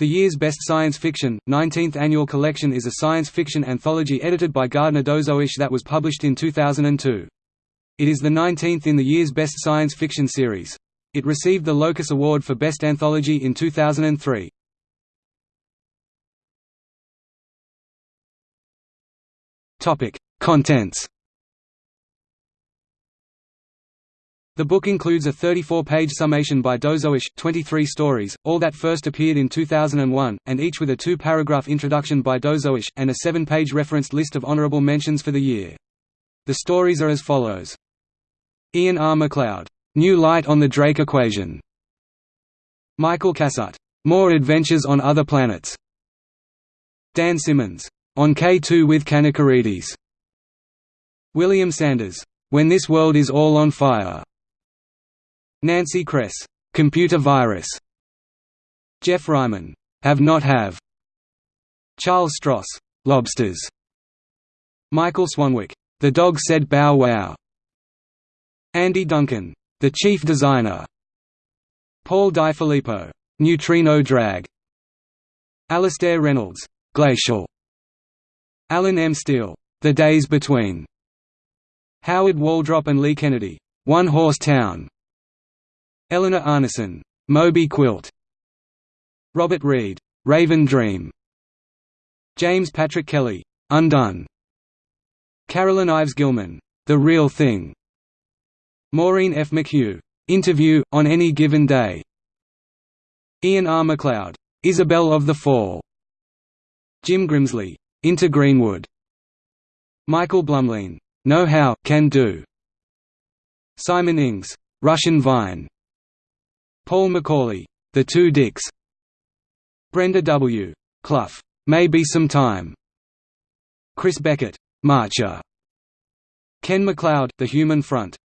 The year's best science fiction, 19th annual collection is a science fiction anthology edited by Gardner Dozois that was published in 2002. It is the 19th in the year's best science fiction series. It received the Locus Award for Best Anthology in 2003. Topic: Contents The book includes a 34-page summation by Dozois, 23 stories, all that first appeared in 2001, and each with a two-paragraph introduction by Dozois, and a seven-page referenced list of honorable mentions for the year. The stories are as follows. Ian R. MacLeod, "'New Light on the Drake Equation' Michael Cassutt, "'More Adventures on Other Planets' Dan Simmons, "'On K2 with Kanakaredes' William Sanders, "'When This World Is All on Fire' Nancy Kress, "'Computer Virus' Geoff Ryman, "'Have Not Have' Charles Stross, "'Lobsters' Michael Swanwick, "'The Dog Said Bow Wow' Andy Duncan, "'The Chief Designer' Paul Di "'Neutrino Drag' Alastair Reynolds, "'Glacial' Allen M. Steele, "'The Days Between' Howard Waldrop and Leigh Kennedy, "'One Horse Town' Eleanor Arnason, Moby Quilt. Robert Reed, Raven Dream. James Patrick Kelly, Undone. Carolyn Ives Gilman, The Real Thing. Maureen F. McHugh, Interview, On Any Given Day. Ian R. MacLeod, Isabel of the Fall. Jim Grimsley, Into Greenwood. Michael Blumlein, Know How, Can Do. Simon Ings, Russian Vine. Paul McAuley, The Two Dicks. Brenda W. Clough, Maybe Some Time. Chris Beckett, Marcher. Ken MacLeod, The Human Front.